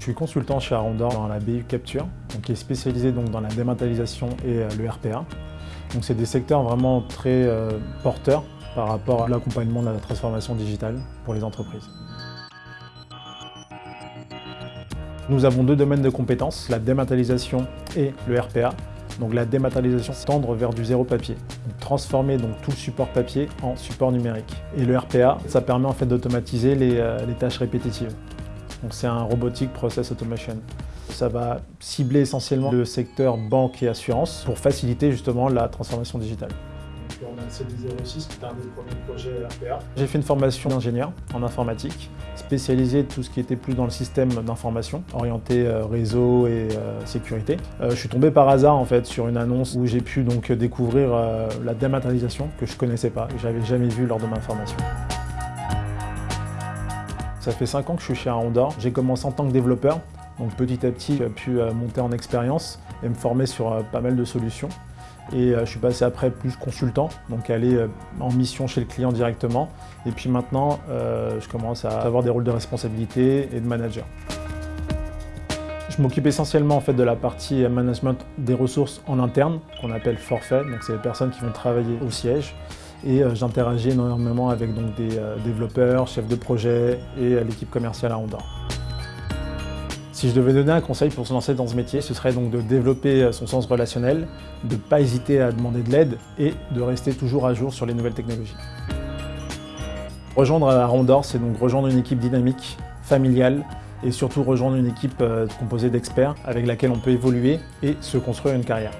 Je suis consultant chez Arondor dans la BU Capture, qui est spécialisé donc, dans la dématérialisation et le RPA. C'est des secteurs vraiment très euh, porteurs par rapport à l'accompagnement de la transformation digitale pour les entreprises. Nous avons deux domaines de compétences, la dématérialisation et le RPA. Donc la dématérialisation, c'est tendre vers du zéro papier, transformer tout le support papier en support numérique. Et le RPA, ça permet en fait d'automatiser les, euh, les tâches répétitives. Donc c'est un Robotic Process Automation. Ça va cibler essentiellement le secteur banque et assurance pour faciliter justement la transformation digitale. On a le CD06 qui est un des premiers projets RPA. J'ai fait une formation d'ingénieur en informatique, spécialisée tout ce qui était plus dans le système d'information, orienté euh, réseau et euh, sécurité. Euh, je suis tombé par hasard en fait sur une annonce où j'ai pu donc découvrir la dématérialisation que je connaissais pas, que j'avais jamais vu lors de ma formation. Ça fait 5 ans que je suis chez Arondor. J'ai commencé en tant que développeur, donc petit à petit j'ai pu monter en expérience et me former sur pas mal de solutions. Et euh, je suis passé après plus consultant, donc aller euh, en mission chez le client directement. Et puis maintenant, euh, je commence à avoir des rôles de responsabilité et de manager. Je m'occupe essentiellement en fait de la partie management des ressources en interne, qu'on appelle forfait, donc c'est les personnes qui vont travailler au siège. Et j'interagis énormément avec donc, des développeurs, chefs de projet et l'équipe commerciale à Honda. Si je devais donner un conseil pour se lancer dans ce métier, ce serait donc de développer son sens relationnel, de ne pas hésiter à demander de l'aide et de rester toujours à jour sur les nouvelles technologies. Rejoindre Arondor, c'est donc rejoindre une équipe dynamique, familiale et surtout rejoindre une équipe euh, composée d'experts avec laquelle on peut évoluer et se construire une carrière.